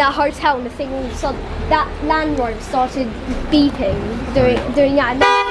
that hotel and the thing all of a sudden, that landlord started beeping, doing, doing that. And then